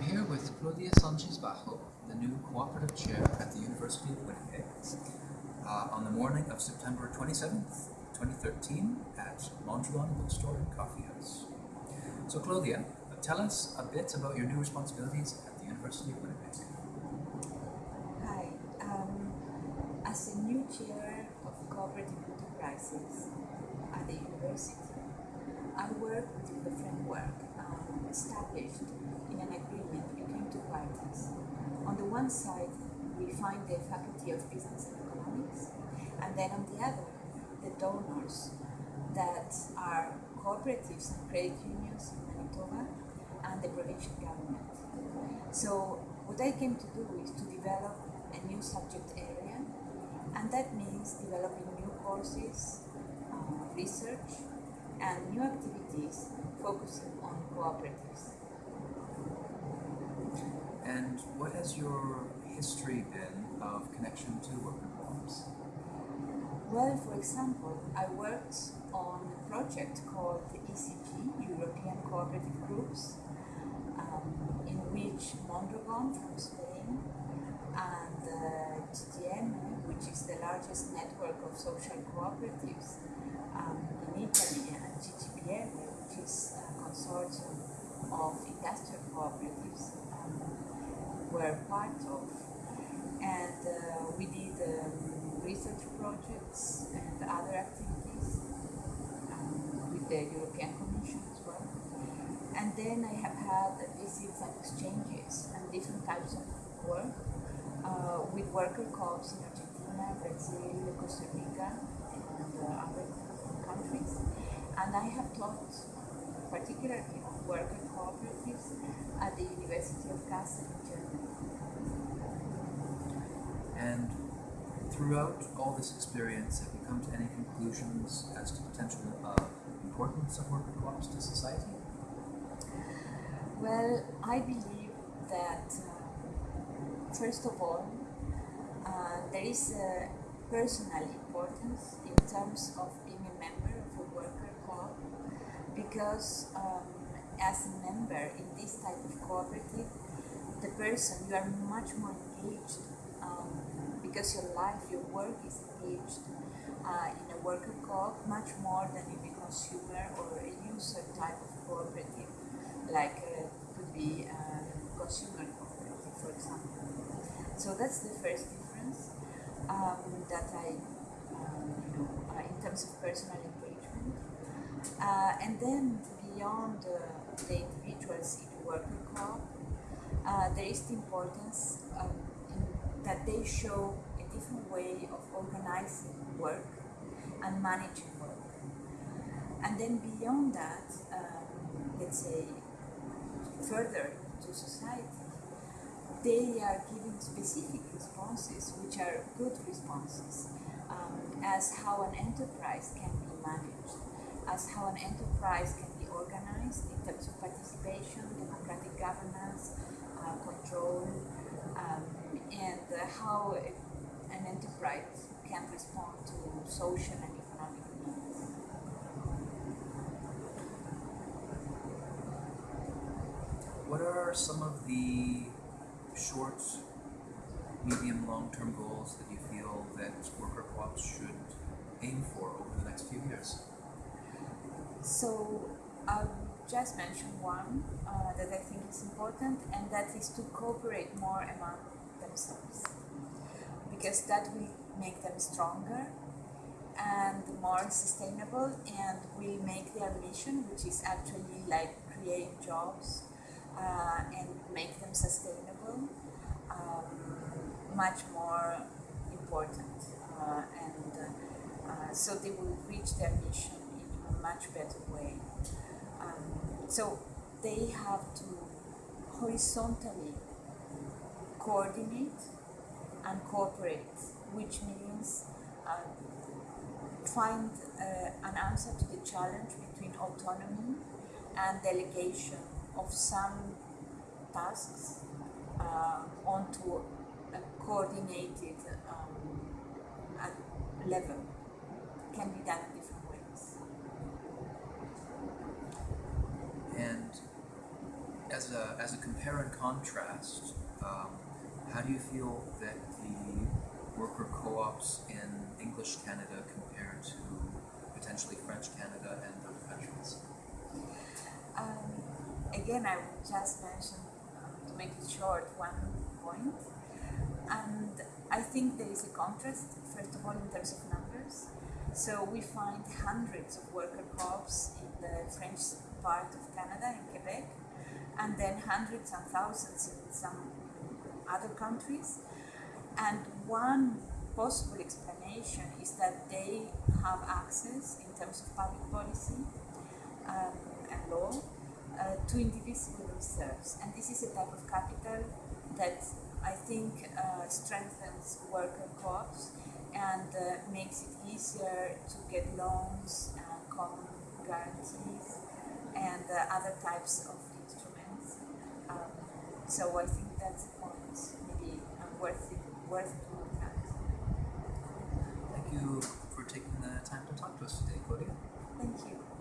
I'm here with Claudia Sanchez Bajo, the new cooperative chair at the University of Winnipeg, uh, on the morning of September 27th, 2013, at Mondragon Bookstore and Coffee House. So, Claudia, tell us a bit about your new responsibilities at the University of Winnipeg. Hi. Um, as a new chair of cooperative enterprises at the university, I work within the framework um, established in an agreement between two parties. On the one side, we find the Faculty of Business and Economics, and then on the other, the donors that are cooperatives and credit unions in Manitoba and the provincial government. So, what I came to do is to develop a new subject area, and that means developing new courses, uh, research, and new activities focusing on cooperatives. And what has your history been of connection to worker co-ops? Well, for example, I worked on a project called the ECG, European Cooperative Groups, um, in which Mondragon from Spain and uh, GTM, which is the largest network of social cooperatives um, in Italy, and GGPM, which is a consortium of industrial cooperatives, um, were part of. And uh, we did um, research projects and other activities um, with the European Commission as well. And then I have had visits and exchanges and different types of work uh, with worker co-ops in Argentina, Brazil, Costa Rica, and uh, other countries. And I have taught particularly on worker cooperatives at the University of Kassel in Germany. And throughout all this experience, have you come to any conclusions as to potential uh, importance of worker co-ops to society? Well, I believe that uh, first of all, uh, there is a personal importance in terms of being a member of a worker because um, as a member in this type of cooperative, the person you are much more engaged um, because your life, your work is engaged uh, in a worker co-op much more than in a consumer or a user type of cooperative, like uh, could be a consumer cooperative, for example. So that's the first difference um, that I, um, you know, uh, in terms of personal. Uh, and then beyond the individuals in the worker co-op, uh, there is the importance um, that they show a different way of organizing work and managing work. And then beyond that, um, let's say further to society, they are giving specific responses, which are good responses, um, as how an enterprise can be managed, as how an enterprise can be organized in terms of participation, democratic governance, uh, control, um, and uh, how an enterprise can respond to social and economic needs. What are some of the short, medium, long-term goals that you feel that worker co-ops should aim for over the next few years? So I'll just mention one uh, that I think is important, and that is to cooperate more among themselves, because that will make them stronger and more sustainable, and will make their mission, which is actually like create jobs uh, and make them sustainable, um, much more important, uh, and uh, so they will reach their mission a much better way. Um, so they have to horizontally coordinate and cooperate, which means uh, find uh, an answer to the challenge between autonomy and delegation of some tasks uh, onto a coordinated um, level. Can be done in different ways. And as a as a compare and contrast, um, how do you feel that the worker co-ops in English Canada compare to potentially French Canada and other countries? Um, again, I would just mention, uh, to make it short, one point. And I think there is a contrast, first of all, in terms of numbers. So we find hundreds of worker co-ops in the French part of Canada, in Quebec, and then hundreds and thousands in some other countries. And one possible explanation is that they have access in terms of public policy um, and law uh, to indivisible reserves. And this is a type of capital that I think uh, strengthens worker co-ops and uh, makes it easier to get loans and common guarantees and uh, other types of so I think that's a point, maybe worth, it, worth to look at. Thank you for taking the time to talk to us today, Claudia. Thank you.